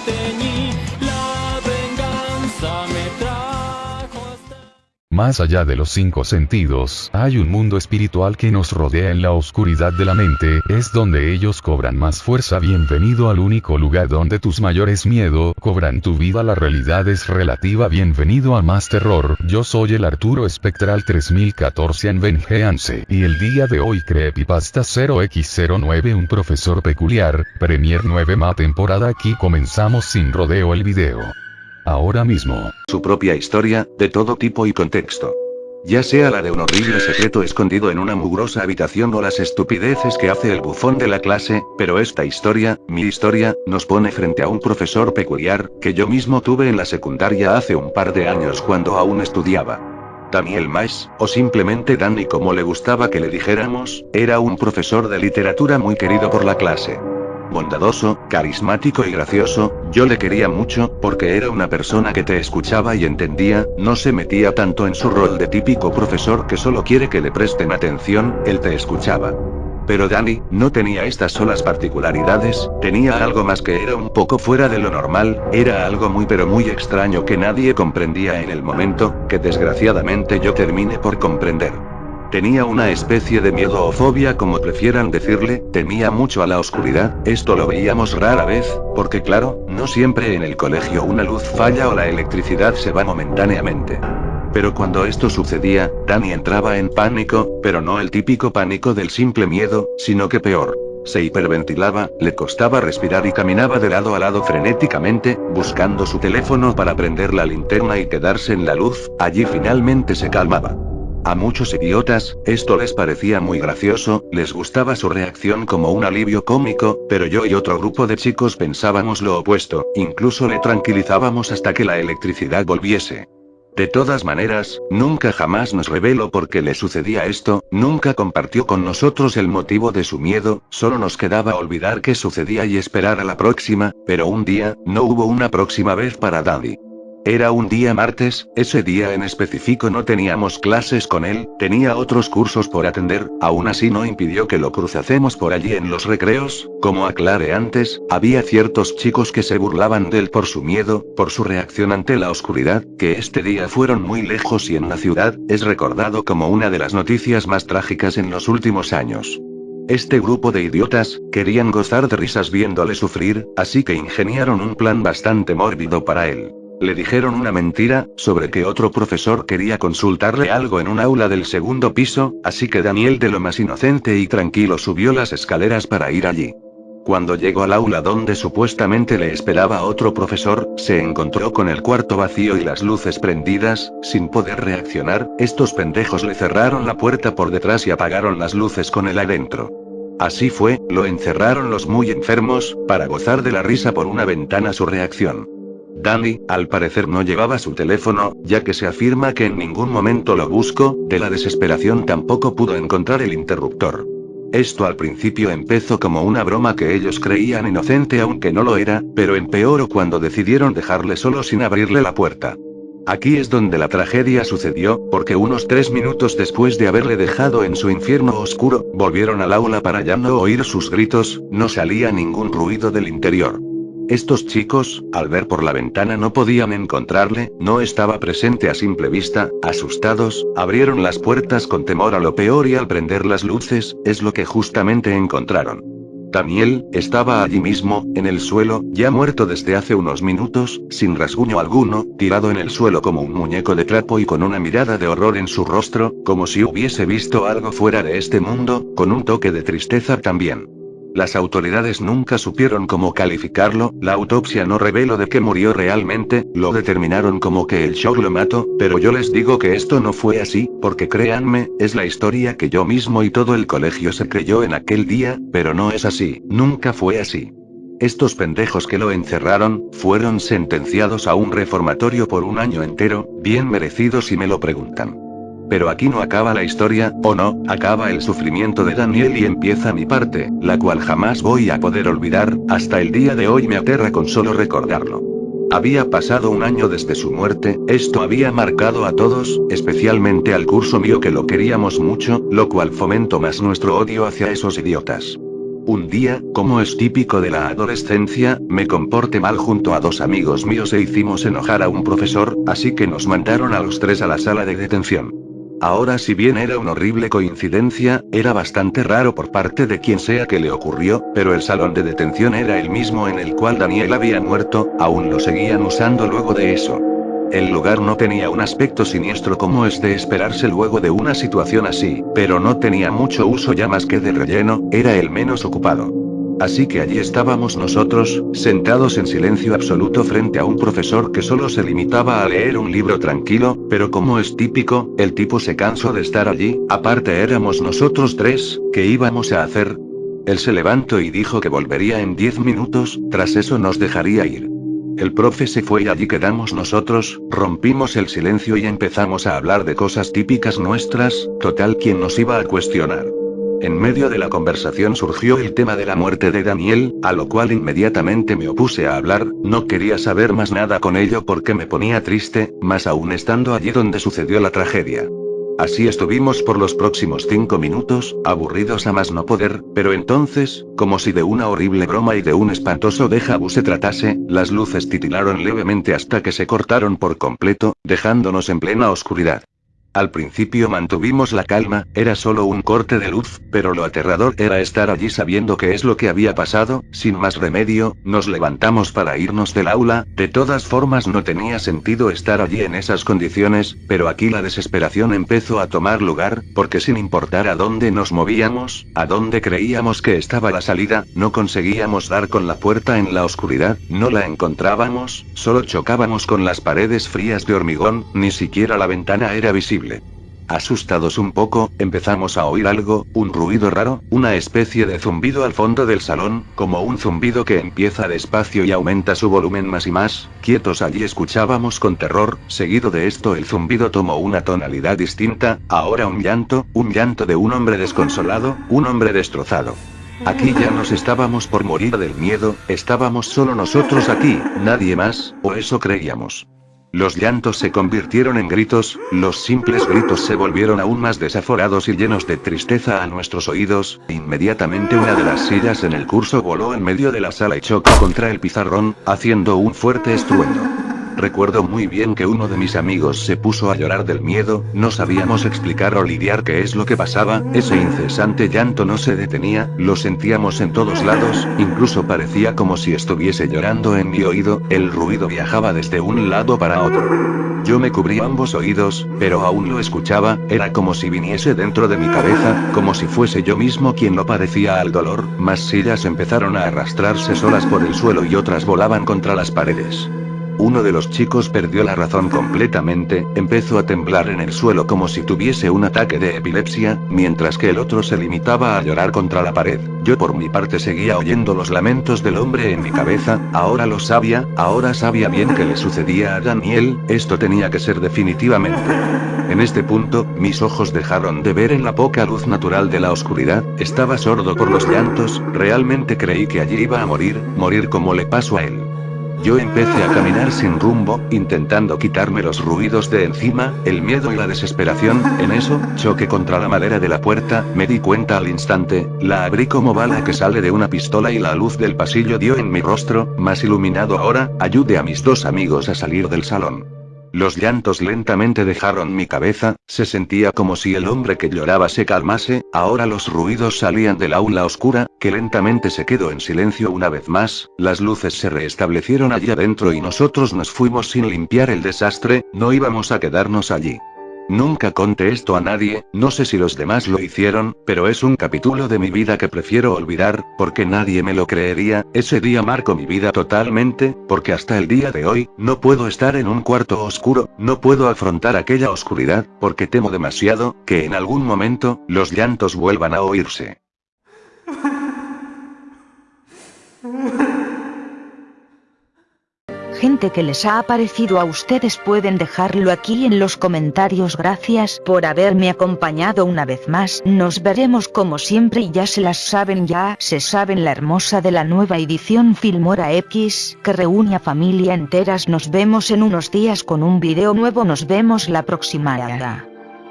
手に Más allá de los cinco sentidos, hay un mundo espiritual que nos rodea en la oscuridad de la mente, es donde ellos cobran más fuerza. Bienvenido al único lugar donde tus mayores miedo cobran tu vida. La realidad es relativa. Bienvenido a más terror. Yo soy el Arturo Espectral 3014 en Vengeance, y el día de hoy Creepypasta 0x09 un profesor peculiar, Premier 9 ma temporada aquí comenzamos sin rodeo el video ahora mismo. Su propia historia, de todo tipo y contexto. Ya sea la de un horrible secreto escondido en una mugrosa habitación o las estupideces que hace el bufón de la clase, pero esta historia, mi historia, nos pone frente a un profesor peculiar, que yo mismo tuve en la secundaria hace un par de años cuando aún estudiaba. Daniel Mais, o simplemente Danny como le gustaba que le dijéramos, era un profesor de literatura muy querido por la clase bondadoso, carismático y gracioso, yo le quería mucho, porque era una persona que te escuchaba y entendía, no se metía tanto en su rol de típico profesor que solo quiere que le presten atención, él te escuchaba. Pero Danny, no tenía estas solas particularidades, tenía algo más que era un poco fuera de lo normal, era algo muy pero muy extraño que nadie comprendía en el momento, que desgraciadamente yo terminé por comprender. Tenía una especie de miedo o fobia como prefieran decirle, temía mucho a la oscuridad, esto lo veíamos rara vez, porque claro, no siempre en el colegio una luz falla o la electricidad se va momentáneamente. Pero cuando esto sucedía, Danny entraba en pánico, pero no el típico pánico del simple miedo, sino que peor. Se hiperventilaba, le costaba respirar y caminaba de lado a lado frenéticamente, buscando su teléfono para prender la linterna y quedarse en la luz, allí finalmente se calmaba. A muchos idiotas, esto les parecía muy gracioso, les gustaba su reacción como un alivio cómico, pero yo y otro grupo de chicos pensábamos lo opuesto, incluso le tranquilizábamos hasta que la electricidad volviese. De todas maneras, nunca jamás nos reveló por qué le sucedía esto, nunca compartió con nosotros el motivo de su miedo, solo nos quedaba olvidar qué sucedía y esperar a la próxima, pero un día, no hubo una próxima vez para Daddy. Era un día martes, ese día en específico no teníamos clases con él, tenía otros cursos por atender, aún así no impidió que lo cruzásemos por allí en los recreos, como aclaré antes, había ciertos chicos que se burlaban de él por su miedo, por su reacción ante la oscuridad, que este día fueron muy lejos y en la ciudad, es recordado como una de las noticias más trágicas en los últimos años. Este grupo de idiotas, querían gozar de risas viéndole sufrir, así que ingeniaron un plan bastante mórbido para él. Le dijeron una mentira, sobre que otro profesor quería consultarle algo en un aula del segundo piso, así que Daniel de lo más inocente y tranquilo subió las escaleras para ir allí. Cuando llegó al aula donde supuestamente le esperaba otro profesor, se encontró con el cuarto vacío y las luces prendidas, sin poder reaccionar, estos pendejos le cerraron la puerta por detrás y apagaron las luces con él adentro. Así fue, lo encerraron los muy enfermos, para gozar de la risa por una ventana su reacción. Danny, al parecer no llevaba su teléfono, ya que se afirma que en ningún momento lo buscó, de la desesperación tampoco pudo encontrar el interruptor. Esto al principio empezó como una broma que ellos creían inocente aunque no lo era, pero empeoró cuando decidieron dejarle solo sin abrirle la puerta. Aquí es donde la tragedia sucedió, porque unos tres minutos después de haberle dejado en su infierno oscuro, volvieron al aula para ya no oír sus gritos, no salía ningún ruido del interior. Estos chicos, al ver por la ventana no podían encontrarle, no estaba presente a simple vista, asustados, abrieron las puertas con temor a lo peor y al prender las luces, es lo que justamente encontraron. Daniel, estaba allí mismo, en el suelo, ya muerto desde hace unos minutos, sin rasguño alguno, tirado en el suelo como un muñeco de trapo y con una mirada de horror en su rostro, como si hubiese visto algo fuera de este mundo, con un toque de tristeza también. Las autoridades nunca supieron cómo calificarlo, la autopsia no reveló de qué murió realmente, lo determinaron como que el shock lo mató, pero yo les digo que esto no fue así, porque créanme, es la historia que yo mismo y todo el colegio se creyó en aquel día, pero no es así, nunca fue así. Estos pendejos que lo encerraron, fueron sentenciados a un reformatorio por un año entero, bien merecidos si me lo preguntan. Pero aquí no acaba la historia, o no, acaba el sufrimiento de Daniel y empieza mi parte, la cual jamás voy a poder olvidar, hasta el día de hoy me aterra con solo recordarlo. Había pasado un año desde su muerte, esto había marcado a todos, especialmente al curso mío que lo queríamos mucho, lo cual fomentó más nuestro odio hacia esos idiotas. Un día, como es típico de la adolescencia, me comporté mal junto a dos amigos míos e hicimos enojar a un profesor, así que nos mandaron a los tres a la sala de detención. Ahora si bien era una horrible coincidencia, era bastante raro por parte de quien sea que le ocurrió, pero el salón de detención era el mismo en el cual Daniel había muerto, aún lo seguían usando luego de eso. El lugar no tenía un aspecto siniestro como es de esperarse luego de una situación así, pero no tenía mucho uso ya más que de relleno, era el menos ocupado. Así que allí estábamos nosotros, sentados en silencio absoluto frente a un profesor que solo se limitaba a leer un libro tranquilo, pero como es típico, el tipo se cansó de estar allí, aparte éramos nosotros tres, ¿qué íbamos a hacer? Él se levantó y dijo que volvería en diez minutos, tras eso nos dejaría ir. El profe se fue y allí quedamos nosotros, rompimos el silencio y empezamos a hablar de cosas típicas nuestras, total quien nos iba a cuestionar. En medio de la conversación surgió el tema de la muerte de Daniel, a lo cual inmediatamente me opuse a hablar, no quería saber más nada con ello porque me ponía triste, más aún estando allí donde sucedió la tragedia. Así estuvimos por los próximos cinco minutos, aburridos a más no poder, pero entonces, como si de una horrible broma y de un espantoso déjà se tratase, las luces titilaron levemente hasta que se cortaron por completo, dejándonos en plena oscuridad. Al principio mantuvimos la calma, era solo un corte de luz, pero lo aterrador era estar allí sabiendo qué es lo que había pasado, sin más remedio, nos levantamos para irnos del aula, de todas formas no tenía sentido estar allí en esas condiciones, pero aquí la desesperación empezó a tomar lugar, porque sin importar a dónde nos movíamos, a dónde creíamos que estaba la salida, no conseguíamos dar con la puerta en la oscuridad, no la encontrábamos, solo chocábamos con las paredes frías de hormigón, ni siquiera la ventana era visible. Asustados un poco, empezamos a oír algo, un ruido raro, una especie de zumbido al fondo del salón, como un zumbido que empieza despacio y aumenta su volumen más y más, quietos allí escuchábamos con terror, seguido de esto el zumbido tomó una tonalidad distinta, ahora un llanto, un llanto de un hombre desconsolado, un hombre destrozado. Aquí ya nos estábamos por morir del miedo, estábamos solo nosotros aquí, nadie más, o eso creíamos. Los llantos se convirtieron en gritos, los simples gritos se volvieron aún más desaforados y llenos de tristeza a nuestros oídos, inmediatamente una de las sillas en el curso voló en medio de la sala y chocó contra el pizarrón, haciendo un fuerte estruendo. Recuerdo muy bien que uno de mis amigos se puso a llorar del miedo, no sabíamos explicar o lidiar qué es lo que pasaba, ese incesante llanto no se detenía, lo sentíamos en todos lados, incluso parecía como si estuviese llorando en mi oído, el ruido viajaba desde un lado para otro. Yo me cubrí ambos oídos, pero aún lo escuchaba, era como si viniese dentro de mi cabeza, como si fuese yo mismo quien lo padecía al dolor, más sillas empezaron a arrastrarse solas por el suelo y otras volaban contra las paredes. Uno de los chicos perdió la razón completamente, empezó a temblar en el suelo como si tuviese un ataque de epilepsia, mientras que el otro se limitaba a llorar contra la pared. Yo por mi parte seguía oyendo los lamentos del hombre en mi cabeza, ahora lo sabía, ahora sabía bien que le sucedía a Daniel, esto tenía que ser definitivamente. En este punto, mis ojos dejaron de ver en la poca luz natural de la oscuridad, estaba sordo por los llantos, realmente creí que allí iba a morir, morir como le pasó a él. Yo empecé a caminar sin rumbo, intentando quitarme los ruidos de encima, el miedo y la desesperación, en eso, choqué contra la madera de la puerta, me di cuenta al instante, la abrí como bala que sale de una pistola y la luz del pasillo dio en mi rostro, más iluminado ahora, ayudé a mis dos amigos a salir del salón. Los llantos lentamente dejaron mi cabeza, se sentía como si el hombre que lloraba se calmase, ahora los ruidos salían del aula oscura, que lentamente se quedó en silencio una vez más, las luces se restablecieron allí adentro y nosotros nos fuimos sin limpiar el desastre, no íbamos a quedarnos allí. Nunca conté esto a nadie, no sé si los demás lo hicieron, pero es un capítulo de mi vida que prefiero olvidar, porque nadie me lo creería, ese día marcó mi vida totalmente, porque hasta el día de hoy, no puedo estar en un cuarto oscuro, no puedo afrontar aquella oscuridad, porque temo demasiado, que en algún momento, los llantos vuelvan a oírse. que les ha aparecido a ustedes pueden dejarlo aquí en los comentarios. Gracias por haberme acompañado una vez más. Nos veremos como siempre y ya se las saben ya se saben la hermosa de la nueva edición Filmora X que reúne a familia enteras. Nos vemos en unos días con un video nuevo. Nos vemos la próxima.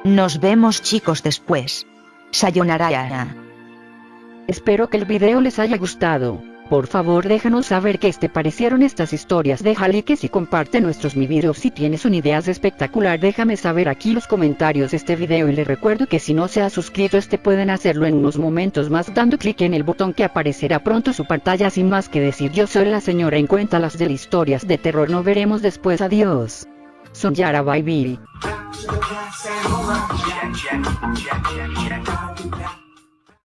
Nos vemos chicos después. Sayonara. Espero que el video les haya gustado. Por favor déjanos saber qué te parecieron estas historias, deja likes y comparte nuestros mi videos si tienes una idea espectacular. Déjame saber aquí los comentarios de este video y les recuerdo que si no se ha suscrito este pueden hacerlo en unos momentos más dando clic en el botón que aparecerá pronto su pantalla. Sin más que decir yo soy la señora en cuenta las de historias de terror. No veremos después. Adiós. Son Yara